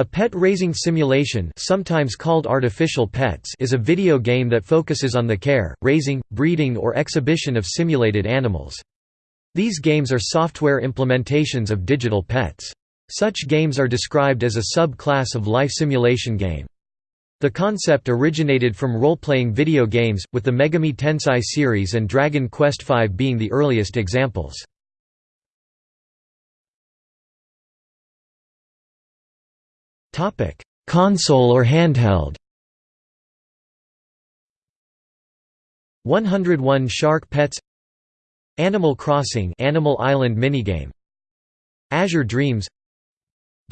A pet raising simulation sometimes called artificial pets is a video game that focuses on the care, raising, breeding or exhibition of simulated animals. These games are software implementations of digital pets. Such games are described as a sub-class of life simulation game. The concept originated from role-playing video games, with the Megami Tensei series and Dragon Quest V being the earliest examples. Console or handheld. 101 Shark Pets. Animal Crossing Animal Island minigame. Azure Dreams.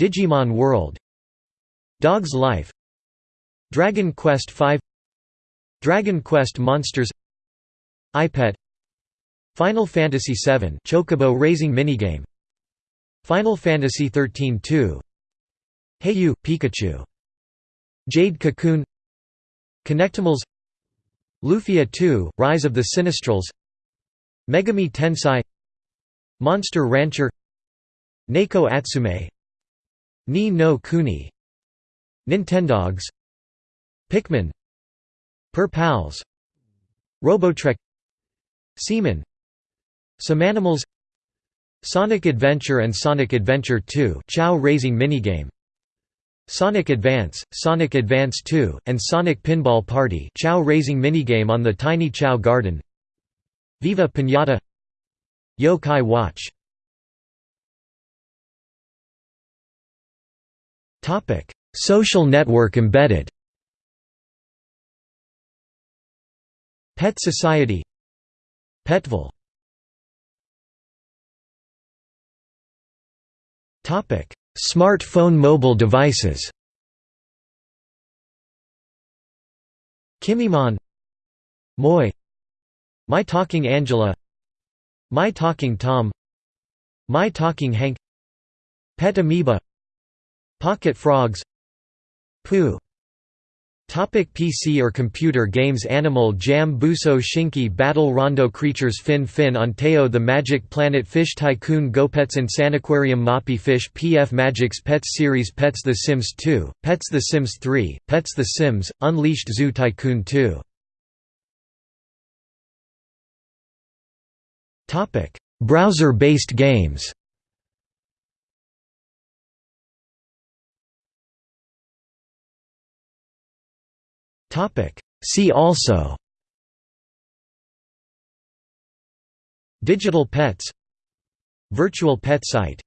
Digimon World. Dog's Life. Dragon Quest V. Dragon Quest Monsters. EyePet Final Fantasy VII Chocobo Racing Minigame. Final Fantasy XIII 2 Hey You, Pikachu. Jade Cocoon. Kinectimals. Lufia 2, Rise of the Sinistrals. Megami Tensei. Monster Rancher. Neko Atsume. Ni no Kuni. Nintendogs. Pikmin. Per Pals. Robotrek. Seaman Somanimals Sonic Adventure and Sonic Adventure 2 Chao Raising Minigame Sonic Advance, Sonic Advance 2, and Sonic Pinball Party Chao Raising Minigame on the Tiny Chao Garden. Viva Pinata. Yo-Kai Watch. Social network embedded. Pet Society. Petville Smartphone mobile devices. Kimimon Moi My Talking Angela My Talking Tom My Talking Hank Pet Amoeba Pocket Frogs Pou Topic PC or computer games Animal Jam Buso Shinki Battle Rondo Creatures Fin Fin on Teo The Magic Planet Fish Tycoon GoPets Insaniquarium Moppy Fish PF Magic's Petz Series Pets The Sims 2, Pets The Sims 3, Pets The Sims, Unleashed Zoo Tycoon 2 Browser-based games See also Digital pets Virtual pet site